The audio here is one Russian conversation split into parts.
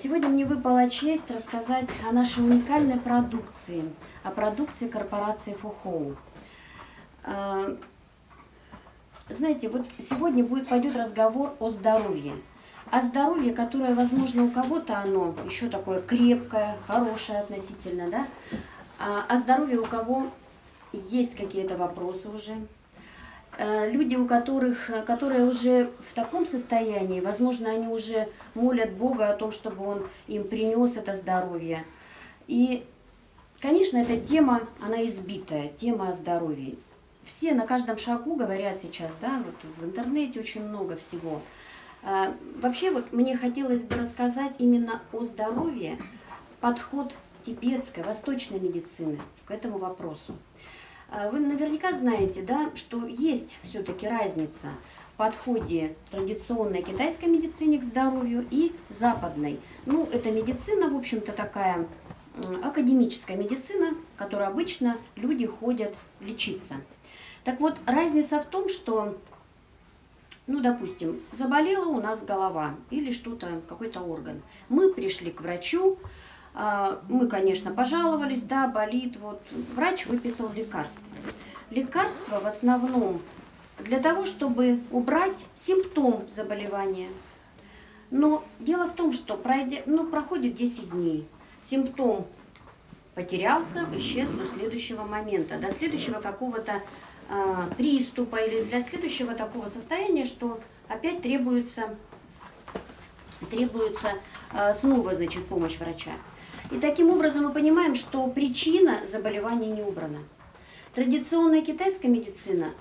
Сегодня мне выпала честь рассказать о нашей уникальной продукции, о продукции корпорации Фухоу. А, знаете, вот сегодня будет, пойдет разговор о здоровье. О здоровье, которое, возможно, у кого-то оно еще такое крепкое, хорошее относительно, да? А о здоровье у кого есть какие-то вопросы уже, люди, у которых, которые уже в таком состоянии, возможно, они уже молят Бога о том, чтобы Он им принес это здоровье. И, конечно, эта тема, она избитая, тема о здоровье. Все на каждом шагу говорят сейчас, да, вот в интернете очень много всего. Э, вообще, вот мне хотелось бы рассказать именно о здоровье, подход тибетской, восточной медицины к этому вопросу. А вы наверняка знаете, да, что есть все-таки разница в подходе традиционной китайской медицине к здоровью и западной. Ну, это медицина, в общем-то, такая академическая медицина, в которой обычно люди ходят лечиться. Так вот, разница в том, что, ну, допустим, заболела у нас голова или что-то, какой-то орган. Мы пришли к врачу, мы, конечно, пожаловались, да, болит. Вот врач выписал лекарство. Лекарство в основном для того, чтобы убрать симптом заболевания. Но дело в том, что пройдя, ну, проходит 10 дней, симптом потерялся, исчез до следующего момента, до следующего какого-то э, приступа или для следующего такого состояния, что опять требуется, требуется э, снова, значит, помощь врача. И таким образом мы понимаем, что причина заболевания не убрана. Традиционная китайская медицина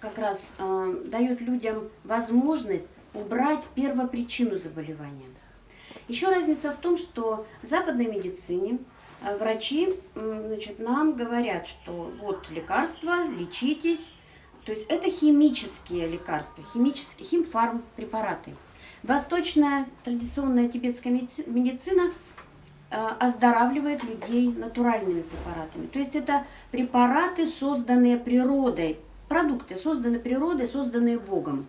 как раз э, дает людям возможность убрать первопричину заболевания. Еще разница в том, что в западной медицине э, врачи значит, нам говорят, что вот лекарства, лечитесь. То есть это химические лекарства, химические, химфарм препараты. Восточная традиционная тибетская медицина – оздоравливает людей натуральными препаратами. То есть это препараты, созданные природой, продукты, созданные природой, созданные Богом.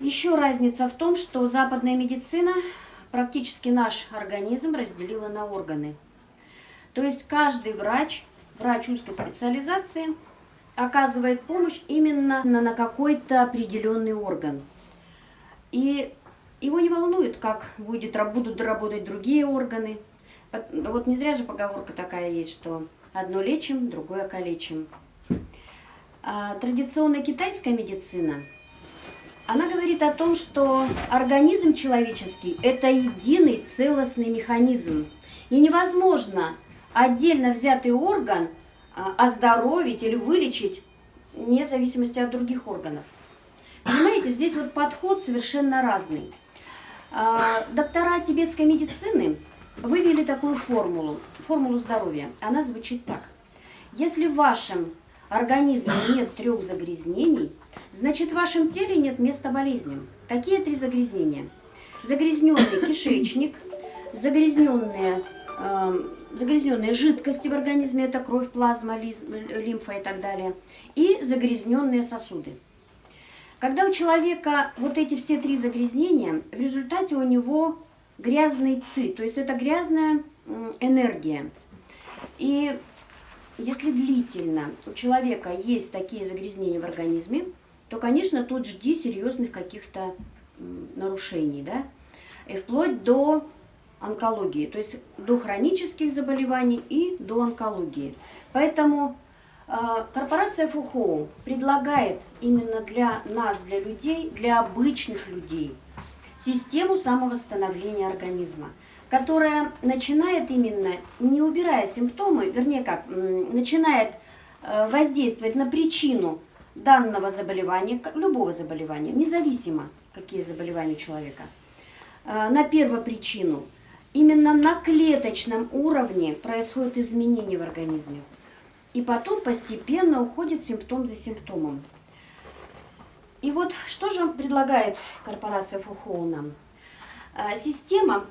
Еще разница в том, что западная медицина практически наш организм разделила на органы. То есть каждый врач, врач узкой специализации, оказывает помощь именно на какой-то определенный орган. И его не волнует, как будет, будут работать другие органы. Вот не зря же поговорка такая есть, что одно лечим, другое калечим. А традиционная китайская медицина, она говорит о том, что организм человеческий – это единый целостный механизм. И невозможно отдельно взятый орган а, оздоровить или вылечить вне зависимости от других органов. Понимаете, здесь вот подход совершенно разный. А, доктора тибетской медицины вывели такую формулу, формулу здоровья. Она звучит так. Если в вашем организме нет трех загрязнений, значит в вашем теле нет места болезням. Какие три загрязнения? Загрязненный кишечник, загрязненные, э, загрязненные жидкости в организме, это кровь, плазма, лимфа и так далее, и загрязненные сосуды. Когда у человека вот эти все три загрязнения, в результате у него грязный ци, то есть это грязная энергия. И если длительно у человека есть такие загрязнения в организме, то, конечно, тут жди серьезных каких-то нарушений, да, и вплоть до онкологии, то есть до хронических заболеваний и до онкологии. Поэтому корпорация Фухоу предлагает именно для нас, для людей, для обычных людей, систему самовосстановления организма, которая начинает именно, не убирая симптомы, вернее как, начинает э, воздействовать на причину данного заболевания, любого заболевания, независимо, какие заболевания у человека, э, на первопричину. Именно на клеточном уровне происходят изменения в организме. И потом постепенно уходит симптом за симптомом. И вот что же предлагает корпорация Фухоу нам? А, система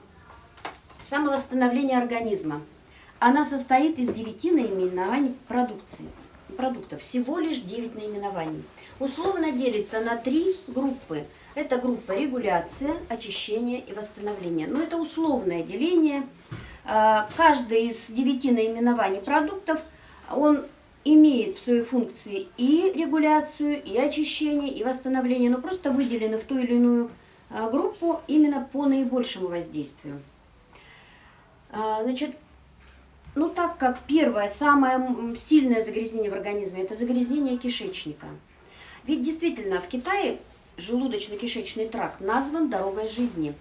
самовосстановления организма. Она состоит из девяти наименований продукции. продуктов, всего лишь 9 наименований. Условно делится на три группы. Это группа регуляция, очищение и восстановление. Но это условное деление. А, каждый из девяти наименований продуктов, он имеет в своей функции и регуляцию, и очищение, и восстановление, но просто выделены в ту или иную а, группу именно по наибольшему воздействию. А, значит, ну так как первое, самое сильное загрязнение в организме, это загрязнение кишечника. Ведь действительно в Китае желудочно-кишечный тракт назван дорогой жизни.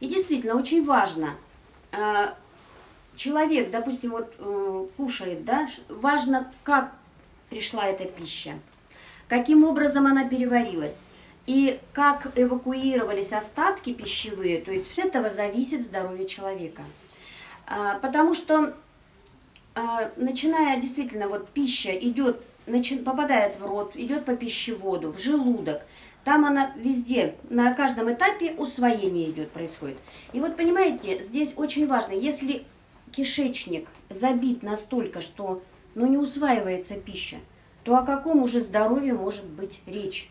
И действительно очень важно, а, человек, допустим, вот э, кушает, да, важно, как пришла эта пища, каким образом она переварилась. И как эвакуировались остатки пищевые, то есть с этого зависит здоровье человека. А, потому что, а, начиная действительно, вот пища идет, попадает в рот, идет по пищеводу, в желудок, там она везде, на каждом этапе усвоение идет, происходит. И вот понимаете, здесь очень важно, если кишечник забит настолько, что ну, не усваивается пища, то о каком уже здоровье может быть речь?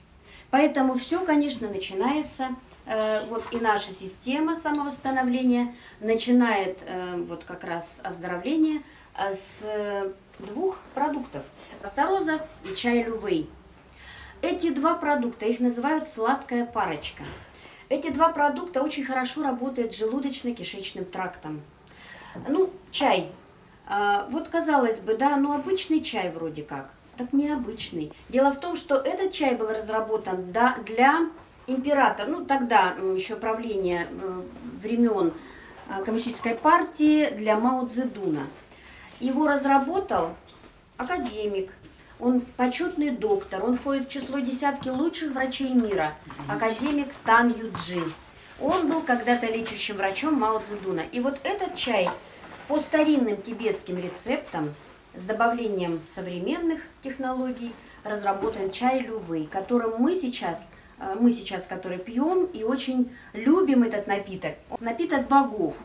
Поэтому все, конечно, начинается, э, вот и наша система самовосстановления начинает э, вот как раз оздоровление э, с двух продуктов – староза и чай лювей. Эти два продукта, их называют сладкая парочка. Эти два продукта очень хорошо работают желудочно-кишечным трактом. Ну, чай. Вот казалось бы, да, ну обычный чай вроде как так необычный. Дело в том, что этот чай был разработан для императора, ну тогда еще правления времен а, коммунистической партии для Мао Цзэдуна. Его разработал академик, он почетный доктор, он входит в число десятки лучших врачей мира, академик Тан Юджи. Он был когда-то лечащим врачом Мао Цзэдуна. И вот этот чай по старинным тибетским рецептам с добавлением современных технологий разработан чай лювы, которым мы сейчас, э, мы сейчас который пьем и очень любим этот напиток. Напиток богов.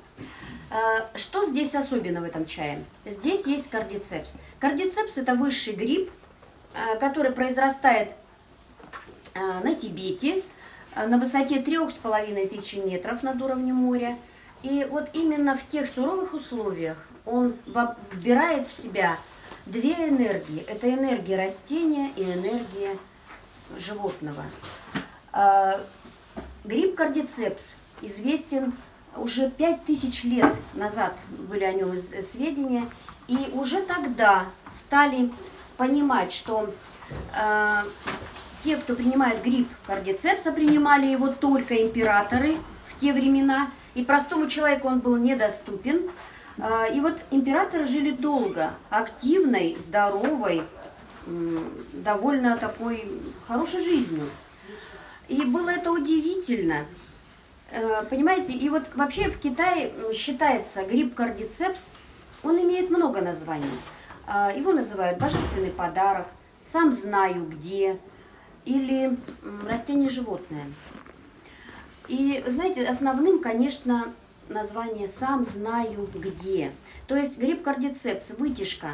Э, что здесь особенно в этом чае? Здесь есть кардицепс. Кардицепс это высший гриб, э, который произрастает на Тибете, на высоте трех с половиной тысяч метров над уровнем моря. И вот именно в тех суровых условиях он вбирает в себя две энергии. Это энергия растения и энергия животного. А, гриб кардицепс известен уже 5000 лет назад были о нем сведения, и уже тогда стали понимать, что э, те, кто принимает гриб кардицепса, принимали его только императоры в те времена, и простому человеку он был недоступен, а, и вот императоры жили долго, активной, здоровой, довольно такой хорошей жизнью. И было это удивительно. Э, понимаете, и вот вообще в Китае считается гриб кардицепс, он имеет много названий. А, его называют божественный подарок, сам знаю где, или растение животное. И знаете, основным, конечно, название «сам знаю где». То есть гриб кардицепс, вытяжка,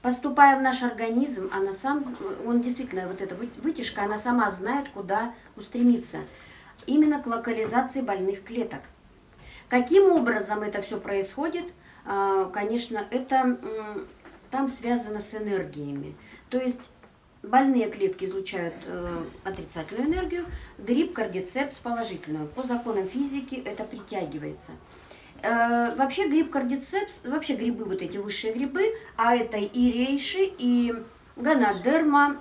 поступая в наш организм, она сам, он действительно, вот эта вытяжка, она сама знает, куда устремиться. Именно к локализации больных клеток. Каким образом это все происходит? А, конечно, это там связано с энергиями. То есть Больные клетки излучают э, отрицательную энергию, гриб кардицепс положительную. По законам физики это притягивается. Э, вообще гриб кардицепс, вообще грибы, вот эти высшие грибы, а это и рейши, и гонодерма,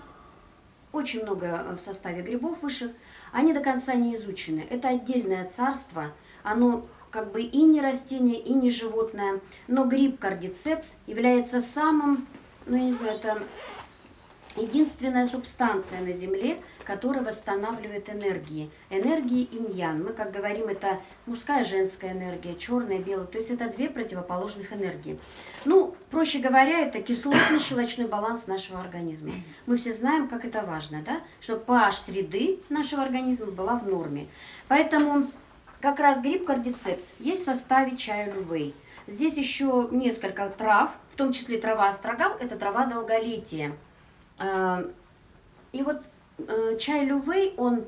очень много в составе грибов высших, они до конца не изучены. Это отдельное царство, оно как бы и не растение, и не животное, но гриб кардицепс является самым, ну я не знаю, это единственная субстанция на Земле, которая восстанавливает энергии. Энергии иньян. Мы, как говорим, это мужская женская энергия, черная, белая. То есть это две противоположных энергии. Ну, проще говоря, это кислотно-щелочной баланс нашего организма. Мы все знаем, как это важно, да? Чтобы pH среды нашего организма была в норме. Поэтому как раз гриб кардицепс есть в составе чая лювей. Здесь еще несколько трав, в том числе трава астрагал, это трава долголетия. А, и вот э, чай лювей, он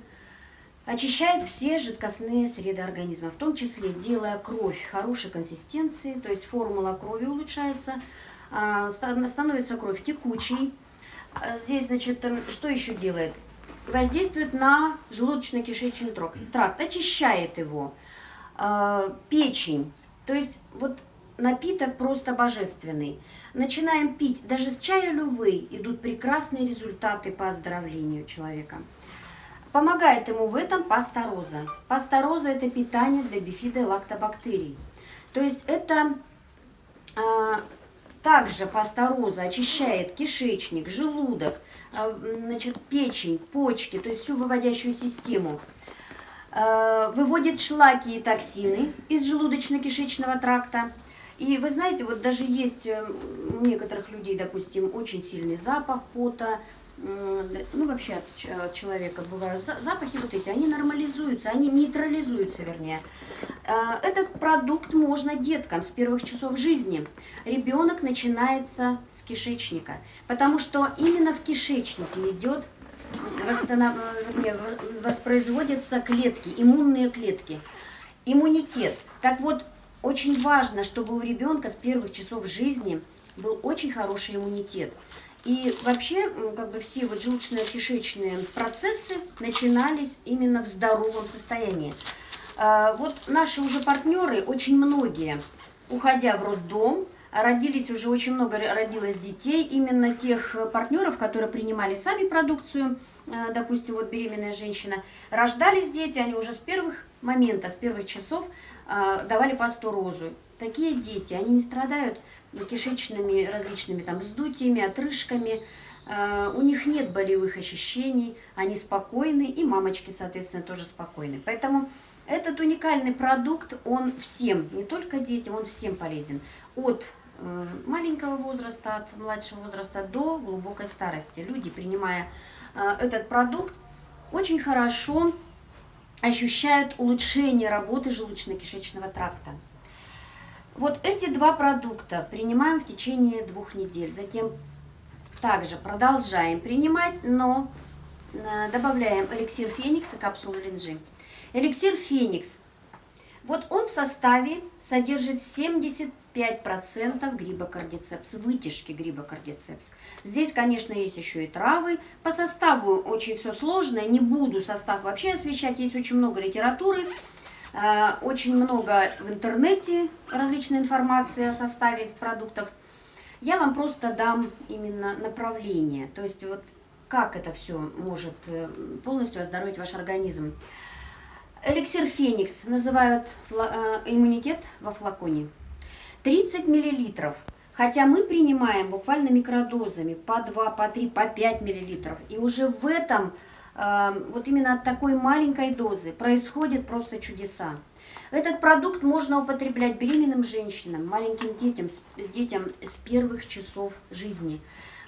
очищает все жидкостные среды организма, в том числе делая кровь хорошей консистенции, то есть формула крови улучшается, а, становится кровь текучей. А, здесь, значит, эм, что еще делает? Воздействует на желудочно-кишечный тракт, очищает его, а, печень. То есть вот напиток просто божественный. Начинаем пить, даже с чая лювы идут прекрасные результаты по оздоровлению человека. Помогает ему в этом пастороза. Пастороза – это питание для бифида и лактобактерий. То есть это а, также пастороза очищает кишечник, желудок, а, значит, печень, почки, то есть всю выводящую систему. А, выводит шлаки и токсины из желудочно-кишечного тракта. И вы знаете, вот даже есть э, у некоторых людей, допустим, очень сильный запах пота, ну вообще от человека бывают запахи вот эти, они нормализуются, они нейтрализуются, вернее. А, этот продукт можно деткам с первых часов жизни. Ребенок начинается с кишечника, потому что именно в кишечнике идет восстанов... вернее, воспроизводятся клетки, иммунные клетки, иммунитет. Так вот, очень важно, чтобы у ребенка с первых часов жизни был очень хороший иммунитет. И вообще, как бы все вот желудочно-кишечные процессы начинались именно в здоровом состоянии. А, вот наши уже партнеры, очень многие, уходя в роддом, родились уже очень много, родилось детей, именно тех партнеров, которые принимали сами продукцию, а, допустим, вот беременная женщина, рождались дети, они уже с первых момента, с первых часов давали пасту розу. Такие дети, они не страдают кишечными различными там вздутиями, отрыжками, а, у них нет болевых ощущений, они спокойны, и мамочки, соответственно, тоже спокойны. Поэтому этот уникальный продукт, он всем, не только детям, он всем полезен. От э, маленького возраста, от младшего возраста до глубокой старости. Люди, принимая э, этот продукт, очень хорошо ощущают улучшение работы желудочно-кишечного тракта. Вот эти два продукта принимаем в течение двух недель. Затем также продолжаем принимать, но э, добавляем эликсир Феникс и капсулу линжи. Эликсир Феникс. Вот он в составе содержит 75% гриба кардицепс, вытяжки гриба кардицепс. Здесь, конечно, есть еще и травы. По составу очень все сложное, не буду состав вообще освещать, есть очень много литературы. Э, очень много в интернете различной информации о составе продуктов. Я вам просто дам именно направление, то есть вот как это все может э, полностью оздоровить ваш организм. Эликсир Феникс называют э, иммунитет во флаконе. 30 миллилитров. Хотя мы принимаем буквально микродозами по 2, по 3, по 5 миллилитров. И уже в этом вот именно от такой маленькой дозы происходят просто чудеса. Этот продукт можно употреблять беременным женщинам, маленьким детям, детям с первых часов жизни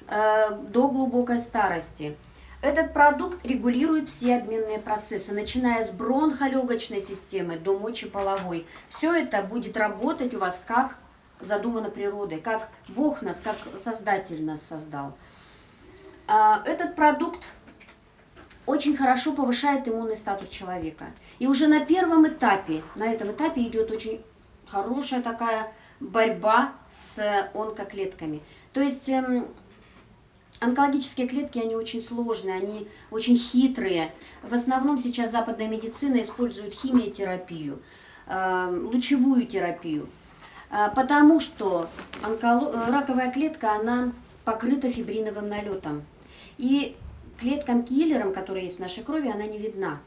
э, до глубокой старости. Этот продукт регулирует все обменные процессы, начиная с бронхолегочной системы до мочеполовой. Все это будет работать у вас как задумано природой, как Бог нас, как Создатель нас создал. А, этот продукт очень хорошо повышает иммунный статус человека. И уже на первом этапе, на этом этапе идет очень хорошая такая борьба с онкоклетками. То есть эм, онкологические клетки, они очень сложные, они очень хитрые. В основном сейчас западная медицина использует химиотерапию, э, лучевую терапию. Э, потому что онколо... раковая клетка, она покрыта фибриновым налетом. И клеткам-киллерам, которые есть в нашей крови, она не видна.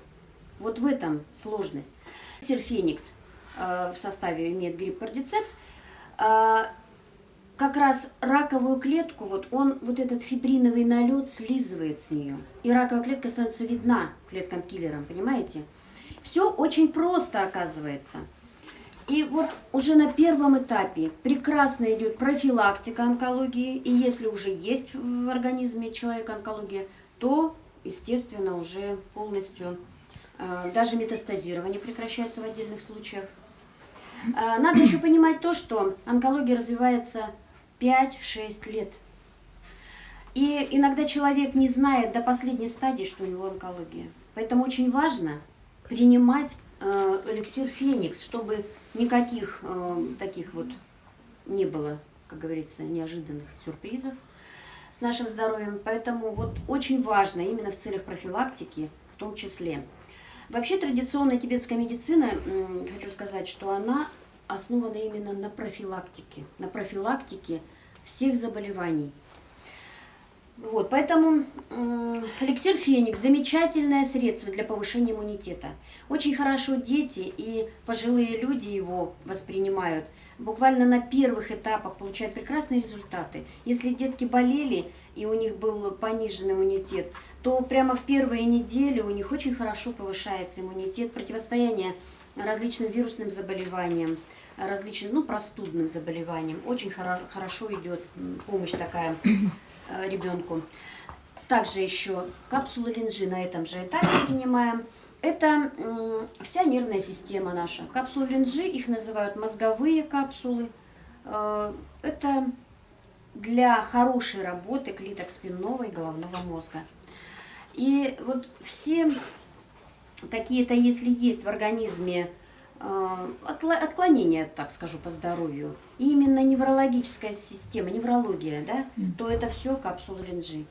Вот в этом сложность. Серфеникс э, в составе имеет гриб кардицепс. Как раз раковую клетку, вот он, вот этот фибриновый налет слизывает с нее. И раковая клетка становится видна клеткам-киллерам, понимаете? Все очень просто оказывается. И вот уже на первом этапе прекрасно идет профилактика онкологии. И если уже есть в организме человека онкология, то, естественно, уже полностью э, даже метастазирование прекращается в отдельных случаях. Э, надо еще понимать то, что онкология развивается 5-6 лет. И иногда человек не знает до последней стадии, что у него онкология. Поэтому очень важно принимать э, эликсир Феникс, чтобы никаких э, таких вот не было, как говорится, неожиданных сюрпризов с нашим здоровьем. Поэтому вот очень важно именно в целях профилактики в том числе. Вообще традиционная тибетская медицина, хочу сказать, что она основана именно на профилактике, на профилактике всех заболеваний. Вот, поэтому эликсир Феникс – замечательное средство для повышения иммунитета. Очень хорошо дети и пожилые люди его воспринимают. Буквально на первых этапах получают прекрасные результаты. Если детки болели и у них был пониженный иммунитет, то прямо в первые недели у них очень хорошо повышается иммунитет, противостояние различным вирусным заболеваниям, различным ну, простудным заболеваниям. Очень хоро хорошо идет помощь такая э, ребенку. Также еще капсулы линжи на этом же этапе принимаем. Это вся нервная система наша. Капсулы линжи, их называют мозговые капсулы. Э, это для хорошей работы клеток спинного и головного мозга. И вот все какие-то, если есть в организме э, отклонения, так скажу, по здоровью, именно неврологическая система, неврология, да, то это все капсулы Ренджи.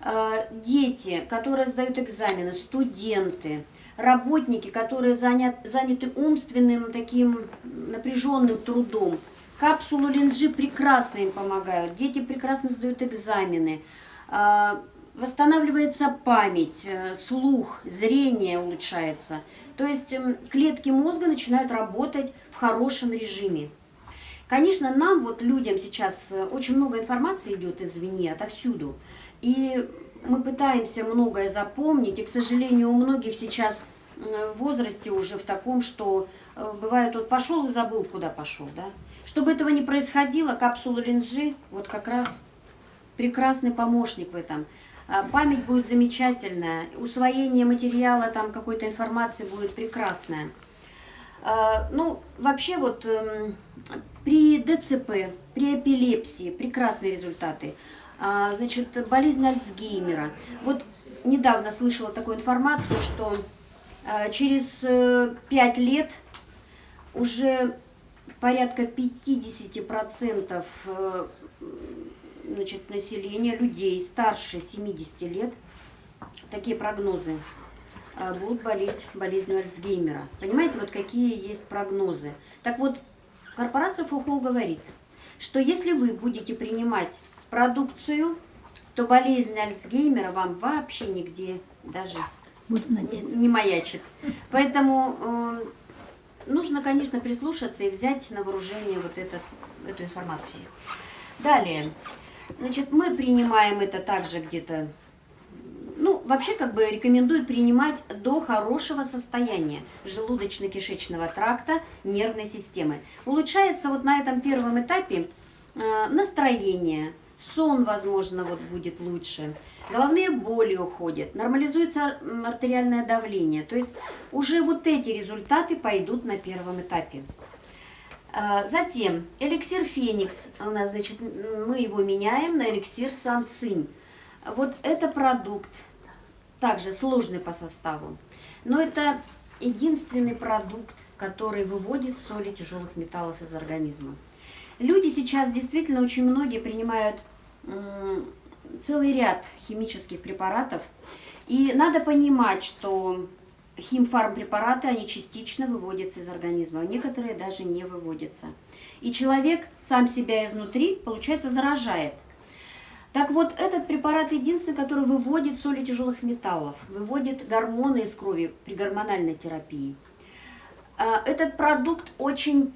Э, дети, которые сдают экзамены, студенты, работники, которые занят, заняты умственным таким напряженным трудом, капсулу Ленджи прекрасно им помогают, дети прекрасно сдают экзамены, э, восстанавливается память, э, слух, зрение улучшается. То есть эм, клетки мозга начинают работать в хорошем режиме. Конечно, нам, вот людям сейчас, э, очень много информации идет извне, отовсюду. И мы пытаемся многое запомнить, и, к сожалению, у многих сейчас э, в возрасте уже в таком, что бывает, вот пошел и забыл, куда пошел, да. Чтобы этого не происходило, капсула линжи, вот как раз прекрасный помощник в этом. А, память будет замечательная, усвоение материала, там какой-то информации будет прекрасное. А, ну, вообще вот эм, при ДЦП, при эпилепсии прекрасные результаты. А, значит, болезнь Альцгеймера. Вот недавно слышала такую информацию, что через 5 э, лет уже порядка 50% значит, населения, людей старше 70 лет, такие прогнозы, а, будут болеть болезнью Альцгеймера. Понимаете, вот какие есть прогнозы. Так вот, корпорация ФУХО говорит, что если вы будете принимать продукцию, то болезнь Альцгеймера вам вообще нигде даже не, не маячит. Поэтому э, нужно, конечно, прислушаться и взять на вооружение вот этот, эту информацию. Далее. Значит, мы принимаем это также где-то, ну, вообще как бы рекомендуют принимать до хорошего состояния желудочно-кишечного тракта, нервной системы. Улучшается вот на этом первом этапе э, настроение, сон, возможно, вот будет лучше, головные боли уходят, нормализуется артериальное давление. То есть уже вот эти результаты пойдут на первом этапе. А, затем эликсир Феникс, у нас, значит, мы его меняем на эликсир Санцинь. Вот это продукт, также сложный по составу, но это единственный продукт, который выводит соли тяжелых металлов из организма. Люди сейчас действительно очень многие принимают целый ряд химических препаратов, и надо понимать, что химфармпрепараты, они частично выводятся из организма, а некоторые даже не выводятся. И человек сам себя изнутри, получается, заражает. Так вот, этот препарат единственный, который выводит соли тяжелых металлов, выводит гормоны из крови при гормональной терапии. А, этот продукт очень,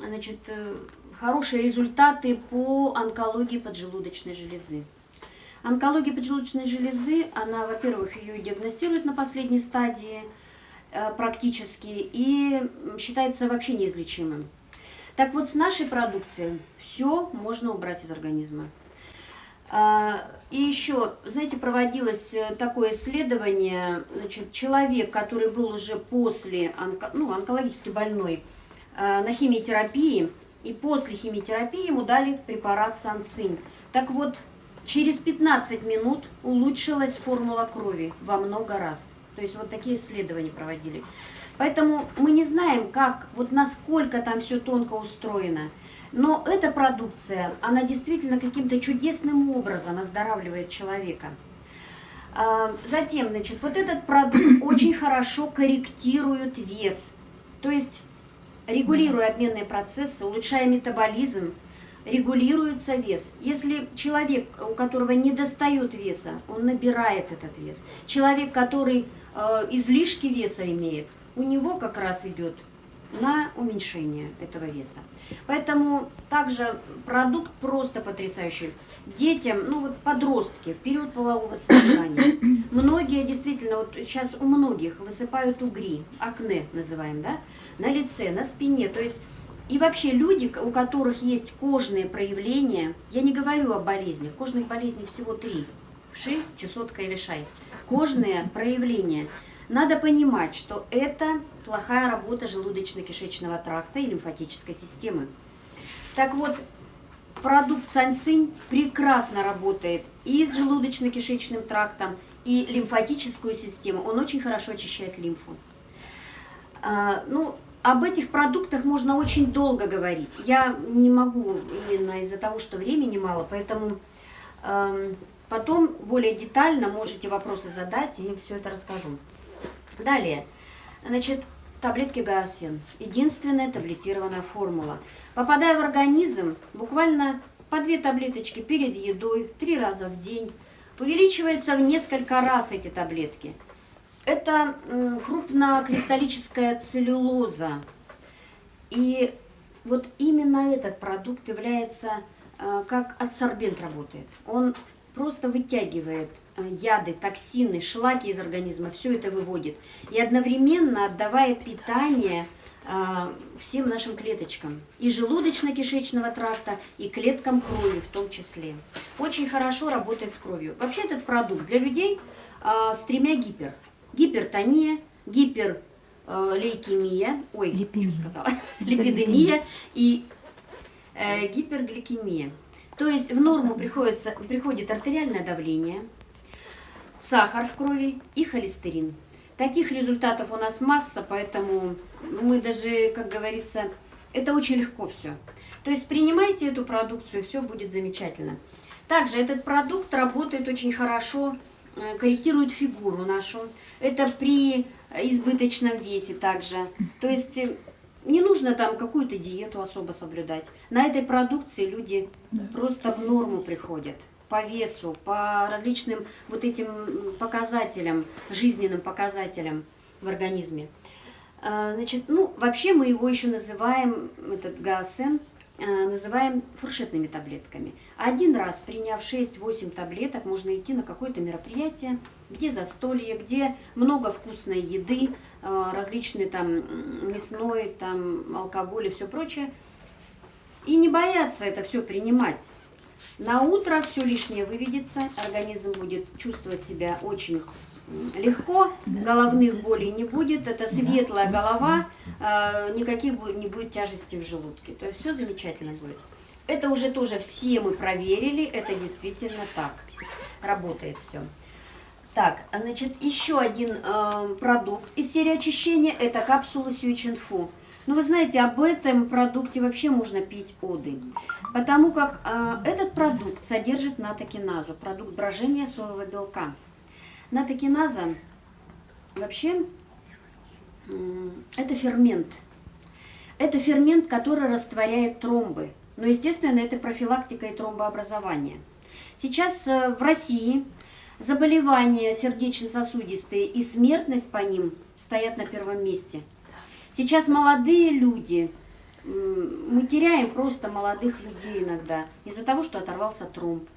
значит, э, хорошие результаты по онкологии поджелудочной железы. Онкология поджелудочной железы, она, во-первых, ее диагностируют на последней стадии э, практически и считается вообще неизлечимым. Так вот, с нашей продукцией все можно убрать из организма. А, и еще, знаете, проводилось э, такое исследование, значит, человек, который был уже после, онко, ну, онкологически больной, э, на химиотерапии, и после химиотерапии ему дали препарат санцинь. Так вот, через 15 минут улучшилась формула крови во много раз. То есть вот такие исследования проводили. Поэтому мы не знаем, как, вот насколько там все тонко устроено. Но эта продукция, она действительно каким-то чудесным образом оздоравливает человека. А, затем, значит, вот этот продукт очень хорошо корректирует вес. То есть, регулируя обменные процессы, улучшая метаболизм, регулируется вес. Если человек, у которого не достает веса, он набирает этот вес. Человек, который э, излишки веса имеет, у него как раз идет на уменьшение этого веса. Поэтому также продукт просто потрясающий. Детям, ну вот подростки в период полового созревания, многие действительно, вот сейчас у многих высыпают угри, акне называем, да, на лице, на спине, то есть и вообще люди, у которых есть кожные проявления, я не говорю о болезнях, кожных болезней всего три, вши, чесотка или шай, кожные проявления – надо понимать, что это плохая работа желудочно-кишечного тракта и лимфатической системы. Так вот, продукт санцинь прекрасно работает и с желудочно-кишечным трактом, и лимфатическую систему. Он очень хорошо очищает лимфу. А, ну, об этих продуктах можно очень долго говорить. Я не могу именно из-за того, что времени мало, поэтому э, потом более детально можете вопросы задать и все это расскажу. Далее, значит, таблетки Гаосин. Единственная таблетированная формула. Попадая в организм, буквально по две таблеточки перед едой, три раза в день, увеличивается в несколько раз эти таблетки. Это крупнокристаллическая целлюлоза. И вот именно этот продукт является, э, как адсорбент работает. Он просто вытягивает Э, яды, токсины, шлаки из организма, все это выводит. И одновременно отдавая питание э, всем нашим клеточкам. И желудочно-кишечного тракта, и клеткам крови в том числе. Очень хорошо работает с кровью. Вообще этот продукт для людей с тремя гипер. Гипертония, гиперлейкемия, ой, Липидемия. что сказала, липидемия и э, гипергликемия. То есть в норму приходится, приходит артериальное давление, сахар в крови и холестерин. Таких результатов у нас масса, поэтому мы даже, как говорится, это очень легко все. То есть принимайте эту продукцию, все будет замечательно. Также этот продукт работает очень хорошо, э, корректирует фигуру нашу. Это при избыточном весе также. То есть э, не нужно там какую-то диету особо соблюдать. На этой продукции люди да. просто в норму приходят по весу, по различным вот этим показателям, жизненным показателям в организме. А, значит, ну, вообще мы его еще называем, этот ГАСН, а, называем фуршетными таблетками. Один раз, приняв 6-8 таблеток, можно идти на какое-то мероприятие, где застолье, где много вкусной еды, а, различные там мясной, там алкоголь и все прочее. И не бояться это все принимать. На утро все лишнее выведется, организм будет чувствовать себя очень легко, головных болей не будет, это светлая голова, а, никаких не будет тяжести в желудке. То есть все замечательно будет. Это уже тоже все мы проверили, это действительно так, работает все. Так, значит, еще один э, продукт из серии очищения, это капсула Сюичинфу. Ну, вы знаете, об этом продукте вообще можно пить оды, потому как э, этот продукт содержит натокиназу, продукт брожения соевого белка. Натокиназа вообще это фермент. Это фермент, который растворяет тромбы. Но, естественно, это профилактика и тромбообразование. Сейчас э, в России заболевания сердечно-сосудистые и смертность по ним стоят на первом месте – Сейчас молодые люди, мы теряем просто молодых людей иногда из-за того, что оторвался тромб.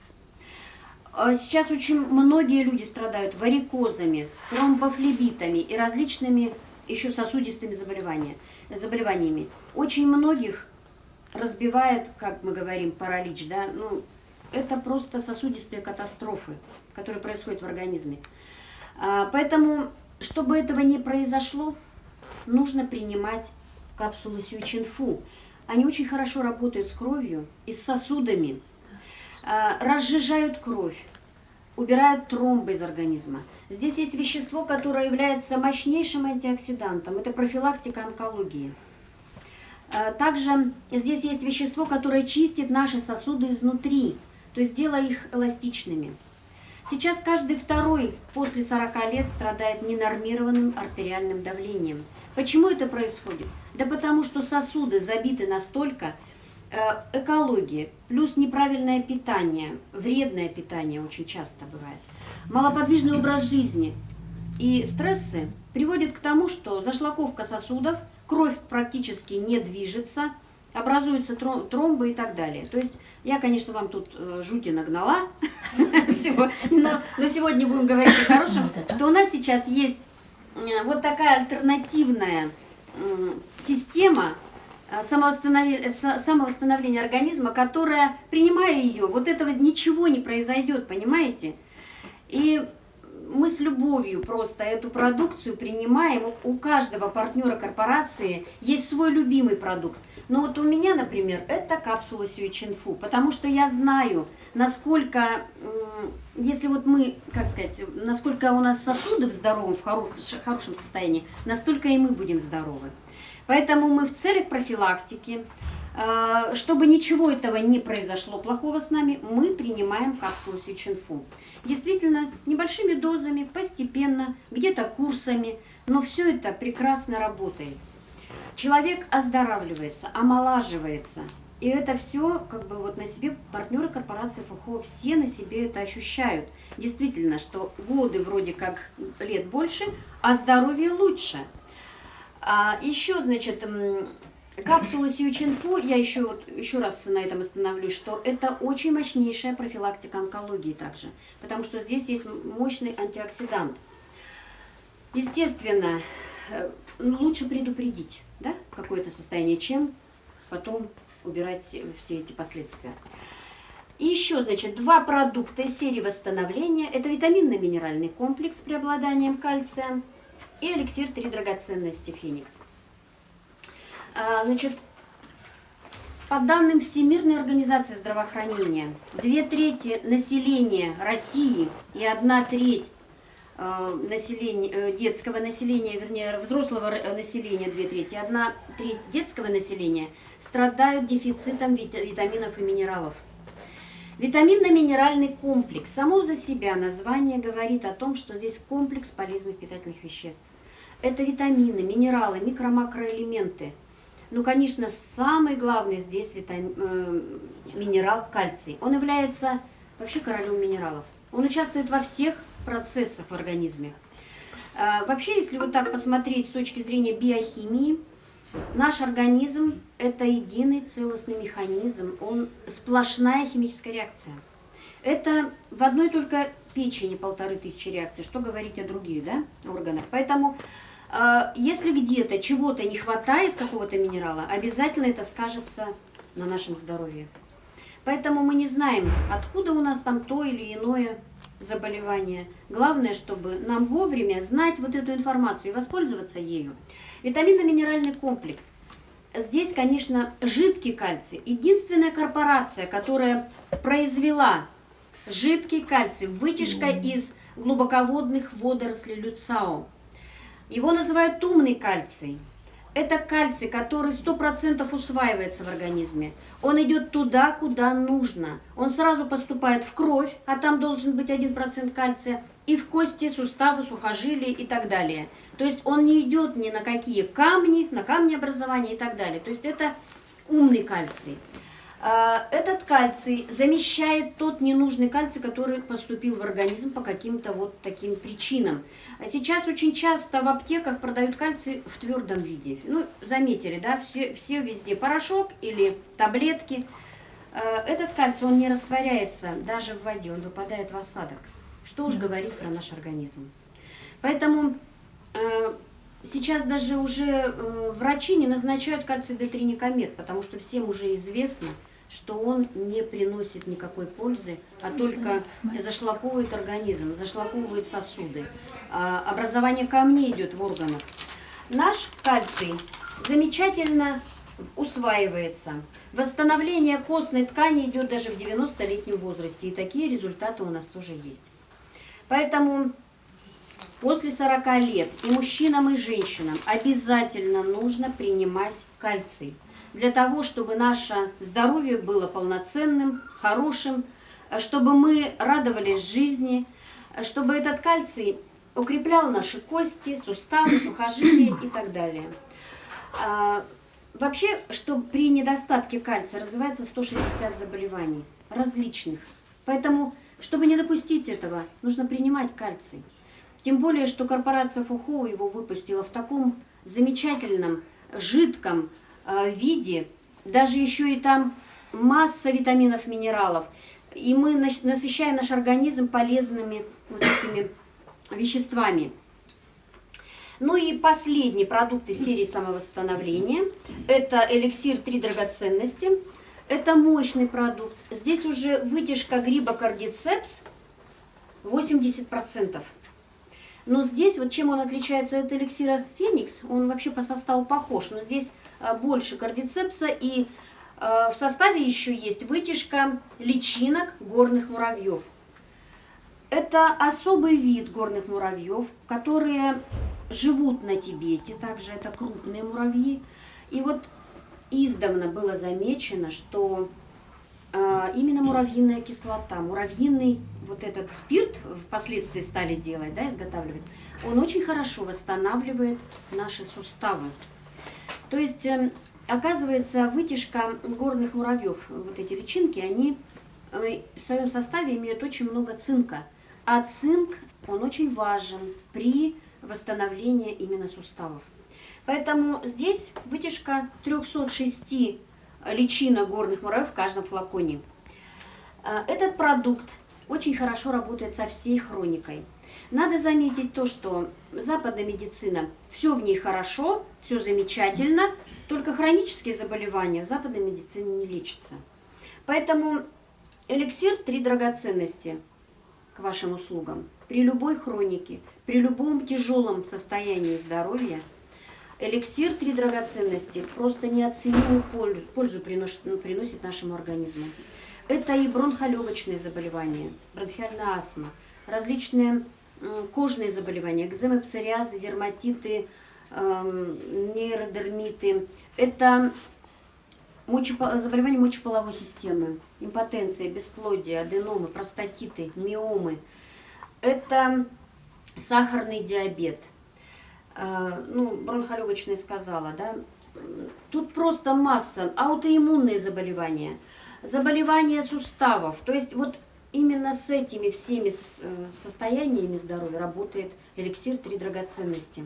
А сейчас очень многие люди страдают варикозами, тромбофлебитами и различными еще сосудистыми заболеваниями. Очень многих разбивает, как мы говорим, паралич, да, ну, это просто сосудистые катастрофы, которые происходят в организме. А, поэтому, чтобы этого не произошло, нужно принимать капсулы Сючинфу. они очень хорошо работают с кровью и с сосудами, разжижают кровь, убирают тромбы из организма. Здесь есть вещество, которое является мощнейшим антиоксидантом. Это профилактика онкологии. Э, также здесь есть вещество, которое чистит наши сосуды изнутри, то есть делая их эластичными. Сейчас каждый второй после 40 лет страдает ненормированным артериальным давлением. Почему это происходит? Да потому что сосуды забиты настолько, э, экология, плюс неправильное питание, вредное питание очень часто бывает, малоподвижный образ жизни и стрессы приводят к тому, что зашлаковка сосудов, кровь практически не движется, образуются тромбы и так далее. То есть я, конечно, вам тут э, жути нагнала, но сегодня будем говорить о хорошем, что у нас сейчас есть э, вот такая альтернативная система э, самовосстановления организма, которая, принимая ее, вот этого ничего не произойдет, понимаете? И мы с любовью просто эту продукцию принимаем. У каждого партнера корпорации есть свой любимый продукт. Но вот у меня, например, это капсула Сюичинфу, потому что я знаю, насколько, если вот мы, как сказать, насколько у нас сосуды в здоровом, в хорошем состоянии, настолько и мы будем здоровы. Поэтому мы в целях профилактики, э, чтобы ничего этого не произошло плохого с нами, мы принимаем капсулу Сючинфу. Действительно, небольшими дозами, постепенно, где-то курсами, но все это прекрасно работает. Человек оздоравливается, омолаживается. И это все, как бы вот на себе партнеры корпорации ФХО, все на себе это ощущают. Действительно, что годы вроде как лет больше, а здоровье лучше. А еще, значит, капсулы Сьючинфу, я еще, вот, еще раз на этом остановлюсь, что это очень мощнейшая профилактика онкологии также, потому что здесь есть мощный антиоксидант. Естественно, э, лучше предупредить да, какое-то состояние, чем потом убирать все эти последствия. И еще, значит, два продукта серии восстановления. Это витаминно-минеральный комплекс с преобладанием кальция – и эликсир «Три драгоценности Феникс». А, значит, по данным Всемирной организации здравоохранения, две трети населения России и одна треть а, населения, э, детского населения, вернее, взрослого населения, две трети, одна треть детского населения страдают дефицитом витаминов и минералов. Витаминно-минеральный комплекс. Само за себя название говорит о том, что здесь комплекс полезных питательных веществ. Это витамины, минералы, микро-макроэлементы. Ну, конечно, самый главный здесь витамин, э, минерал кальций. Он является вообще королем минералов. Он участвует во всех процессах в организме. Э, вообще, если вот так посмотреть с точки зрения биохимии, Наш организм – это единый целостный механизм, он сплошная химическая реакция. Это в одной только печени полторы тысячи реакций, что говорить о других да, органах. Поэтому, э, если где-то чего-то не хватает, какого-то минерала, обязательно это скажется на нашем здоровье. Поэтому мы не знаем, откуда у нас там то или иное заболевание. Главное, чтобы нам вовремя знать вот эту информацию и воспользоваться ею. Витаминно-минеральный комплекс. Здесь, конечно, жидкий кальций. Единственная корпорация, которая произвела жидкий кальций, вытяжка из глубоководных водорослей люцао. Его называют умный кальций. Это кальций, который 100% усваивается в организме. Он идет туда, куда нужно. Он сразу поступает в кровь, а там должен быть 1% кальция, и в кости, суставы, сухожилия и так далее. То есть он не идет ни на какие камни, на камни образования и так далее. То есть это умный кальций. А, этот кальций замещает тот ненужный кальций, который поступил в организм по каким-то вот таким причинам. А сейчас очень часто в аптеках продают кальций в твердом виде. Ну, заметили, да, все, все везде порошок или таблетки. А, этот кальций, он не растворяется даже в воде, он выпадает в осадок. Что уж говорить про наш организм. Поэтому сейчас даже уже э, врачи не назначают кальций D3 потому что всем уже известно, что он не приносит никакой пользы, а только зашлаковывает организм, зашлаковывает сосуды. А, образование камней идет в органах. Наш кальций замечательно усваивается. Восстановление костной ткани идет даже в 90-летнем возрасте. И такие результаты у нас тоже есть. Поэтому после 40 лет и мужчинам, и женщинам обязательно нужно принимать кальций. Для того, чтобы наше здоровье было полноценным, хорошим, чтобы мы радовались жизни, чтобы этот кальций укреплял наши кости, суставы, сухожилия и так далее. А, вообще, что при недостатке кальция развивается 160 заболеваний различных. Поэтому, чтобы не допустить этого, нужно принимать кальций. Тем более, что корпорация Фухоу его выпустила в таком замечательном, жидком э, виде, даже еще и там масса витаминов, минералов. И мы насыщаем наш организм полезными вот этими веществами. Ну и последний продукт из серии самовосстановления. Это эликсир «Три драгоценности». Это мощный продукт. Здесь уже вытяжка гриба кардицепс 80%. Но здесь, вот чем он отличается от эликсира Феникс, он вообще по составу похож, но здесь а, больше кардицепса и а, в составе еще есть вытяжка личинок горных муравьев. Это особый вид горных муравьев, которые живут на Тибете, также это крупные муравьи. И вот издавна было замечено, что именно муравьиная кислота, муравьиный вот этот спирт впоследствии стали делать, да, изготавливать, он очень хорошо восстанавливает наши суставы. То есть, э, оказывается, вытяжка горных муравьев, вот эти личинки, они э, в своем составе имеют очень много цинка. А цинк, он очень важен при восстановлении именно суставов. Поэтому здесь вытяжка 306 личинок горных муравьев в каждом флаконе. А, этот продукт очень хорошо работает со всей хроникой. Надо заметить то, что западная медицина, все в ней хорошо, все замечательно, только хронические заболевания в западной медицине не лечатся. Поэтому эликсир «Три драгоценности» к вашим услугам. При любой хронике, при любом тяжелом состоянии здоровья, эликсир «Три драгоценности» просто неоценимую пользу, пользу приносит, ну, приносит нашему организму. Это и бронхолегочные заболевания, бронхиальная астма, различные кожные заболевания, экземы, псориазы, дерматиты, эм, нейродермиты. Это Мочепо... Заболевания мочеполовой системы, импотенция, бесплодие, аденомы, простатиты, миомы. Это сахарный диабет. А, ну, бронхолегочная сказала, да. Тут просто масса. Аутоиммунные заболевания, заболевания суставов. То есть вот именно с этими всеми э, состояниями здоровья работает эликсир «Три драгоценности».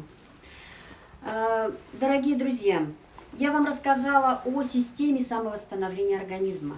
А, дорогие друзья, я вам рассказала о системе самовосстановления организма.